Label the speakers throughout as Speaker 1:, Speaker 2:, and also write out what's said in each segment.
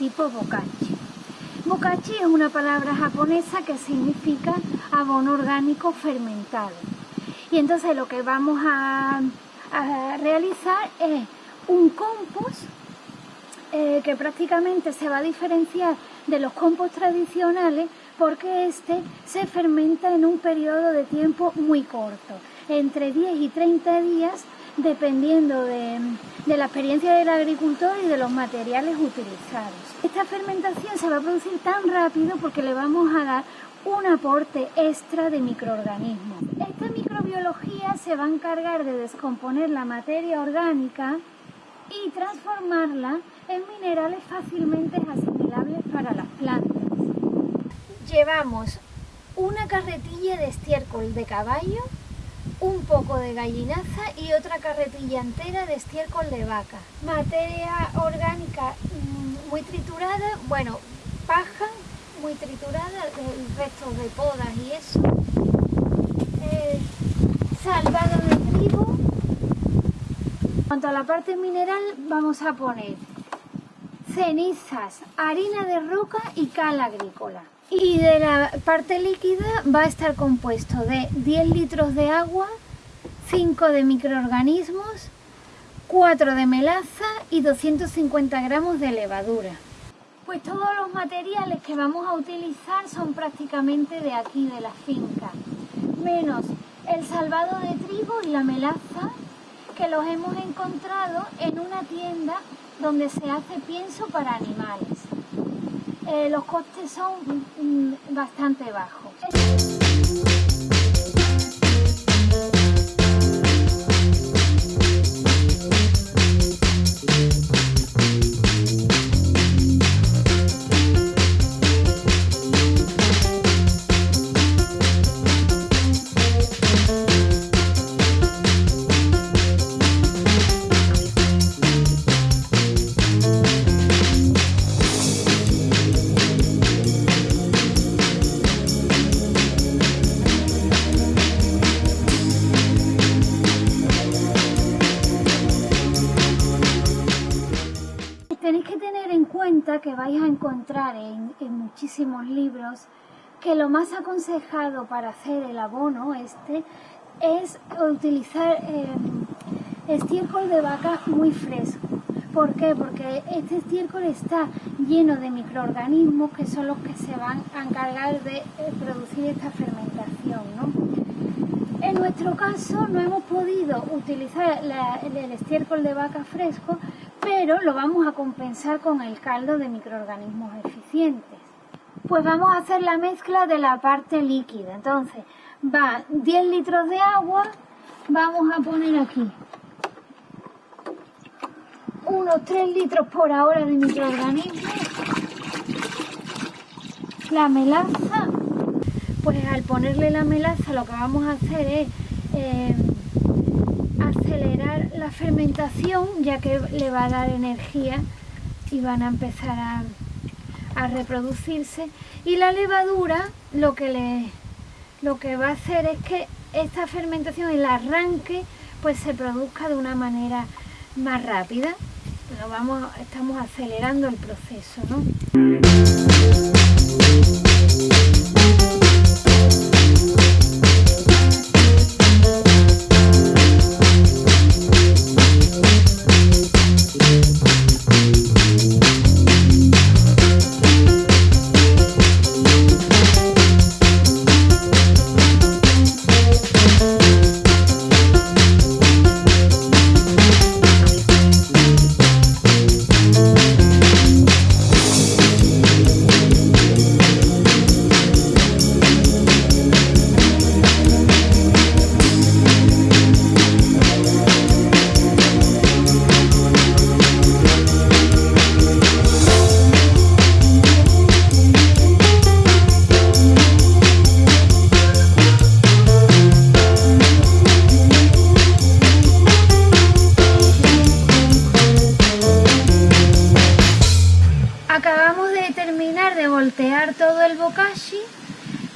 Speaker 1: o bokashi. Bokashi es una palabra japonesa que significa abono orgánico fermentado. Y entonces lo que vamos a, realizar es un compost eh, que prácticamente se va a diferenciar de los compost tradicionales porque este se fermenta en un periodo de tiempo muy corto, entre 10 y 30 días dependiendo de, la experiencia del agricultor y de los materiales utilizados. Esta fermentación se va a producir tan rápido porque le vamos a dar un aporte extra de microorganismos. Esta microbiología se va a encargar de descomponer la materia orgánica y transformarla en minerales fácilmente asimilables para las plantas. Llevamos una carretilla de estiércol de caballo un poco de gallinaza y otra carretilla entera de estiércol de vaca. Materia orgánica mm, muy triturada, bueno, paja muy triturada, restos de podas y eso. Eh, salvado de trigo. En cuanto a la parte mineral, vamos a poner cenizas, harina de roca y cal agrícola. Y de la parte líquida va a estar compuesto de 10 litros de agua, 5 de microorganismos, 4 de melaza y 250 gramos de levadura. Pues todos los materiales que vamos a utilizar son prácticamente de aquí, de la finca, menos el salvado de trigo y la melaza que los hemos encontrado en una tienda donde se hace pienso para animales. Eh, los costes son bastante bajos. Que vais a encontrar en, muchísimos libros que lo más aconsejado para hacer el abono este es utilizar eh, estiércol de vaca muy fresco. ¿Por qué? Porque este estiércol está lleno de microorganismos que son los que se van a encargar de eh, producir esta fermentación. En nuestro caso no hemos podido utilizar el estiércol de vaca fresco pero lo vamos a compensar con el caldo de microorganismos eficientes. Pues vamos a hacer la mezcla de la parte líquida. Entonces, va 10 litros de agua, vamos a poner aquí unos 3 litros por hora de microorganismos, la melaza, pues al ponerle la melaza lo que vamos a hacer es eh, acelerar la fermentación ya que le va a dar energía y van a empezar a, reproducirse y la levadura lo que le lo que va a hacer es que esta fermentación el arranque pues se produzca de una manera más rápida lo vamos estamos acelerando el proceso ¿no?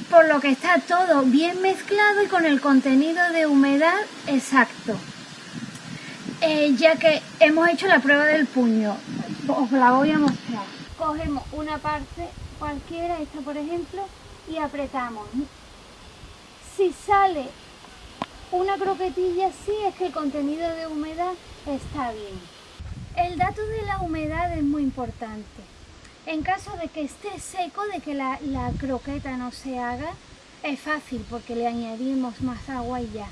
Speaker 1: Por lo que está todo bien mezclado y con el contenido de humedad exacto. Eh, ya que hemos hecho la prueba del puño, os la voy a mostrar. cogemos una parte cualquiera, esta por ejemplo, y apretamos. Si sale una croquetilla así es que el contenido de humedad está bien. El dato de la humedad es muy importante. En caso de que esté seco, de que la, la croqueta no se haga, es fácil porque le añadimos más agua y ya.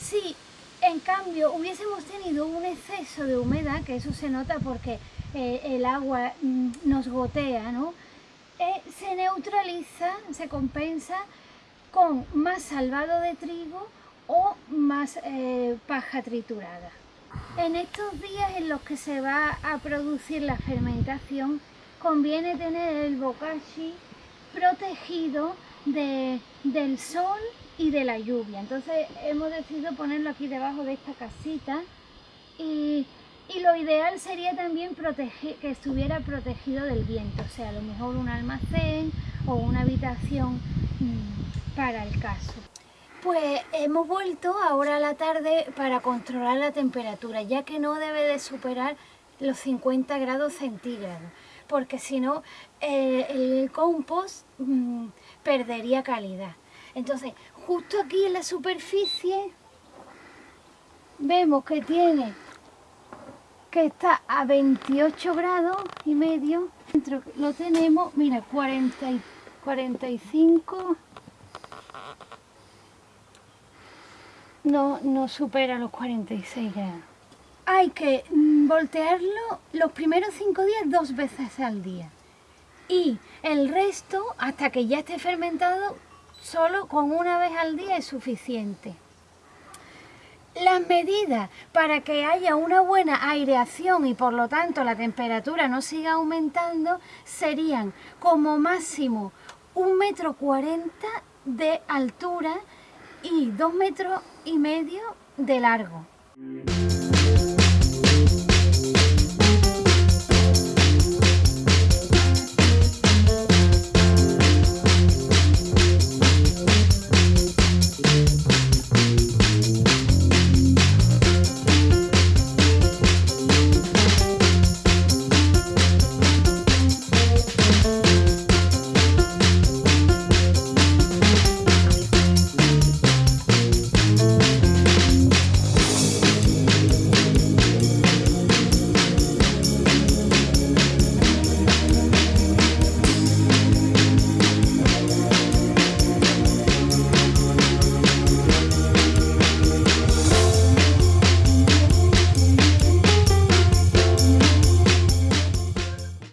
Speaker 1: Si en cambio hubiésemos tenido un exceso de humedad, que eso se nota porque eh, el agua mm, nos gotea, ¿no? Eh, se neutraliza, se compensa con más salvado de trigo o más eh, paja triturada. En estos días en los que se va a producir la fermentación, conviene tener el bokashi protegido del sol y de la lluvia. Entonces hemos decidido ponerlo aquí debajo de esta casita y, lo ideal sería también proteger, que estuviera protegido del viento, o sea, a lo mejor un almacén o una habitación mm, para el caso. Pues hemos vuelto ahora a la tarde para controlar la temperatura, ya que no debe de superar los 50 grados centígrados, porque si no eh, el compost mm, perdería calidad. Entonces, justo aquí en la superficie vemos que tiene que está a 28 grados y medio. Dentro lo tenemos, mira, 40, 45. No, no supera los 46 grados. Hay que mm, voltearlo los primeros 5 días dos veces al día. Y el resto, hasta que ya esté fermentado, solo con una vez al día es suficiente. Las medidas para que haya una buena aireación y por lo tanto la temperatura no siga aumentando serían como máximo un metro cuarenta de altura y dos metros y medio de largo.